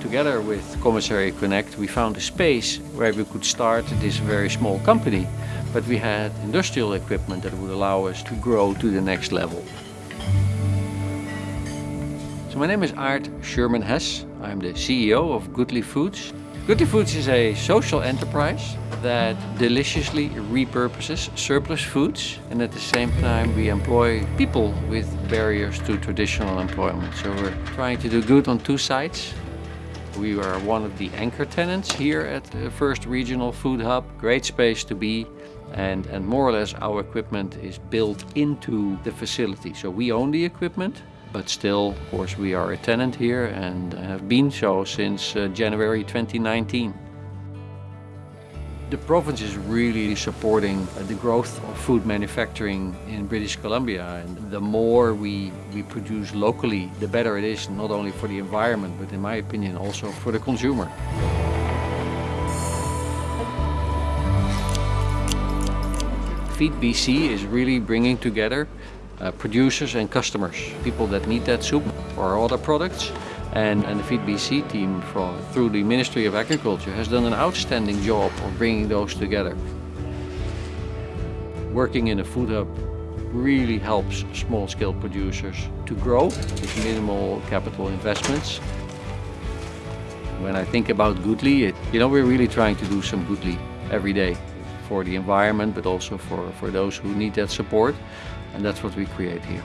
together with Commissary Connect, we found a space where we could start this very small company, but we had industrial equipment that would allow us to grow to the next level. So my name is Aart Schuurman Hess. I'm the CEO of Goodly Foods. Goodly Foods is a social enterprise that deliciously repurposes surplus foods and at the same time we employ people with barriers to traditional employment. So we're trying to do good on two sides. We are one of the anchor tenants here at the First Regional Food Hub. Great space to be and, and more or less our equipment is built into the facility. So we own the equipment but still, of course, we are a tenant here and have been so since uh, January 2019. The province is really supporting uh, the growth of food manufacturing in British Columbia. And the more we, we produce locally, the better it is, not only for the environment, but in my opinion, also for the consumer. Feed BC is really bringing together uh, producers and customers, people that need that soup or other products. And, and the Feed BC team through the Ministry of Agriculture has done an outstanding job of bringing those together. Working in a food hub really helps small-scale producers to grow with minimal capital investments. When I think about Goodly, you know, we're really trying to do some Goodly every day for the environment, but also for, for those who need that support. And that's what we create here.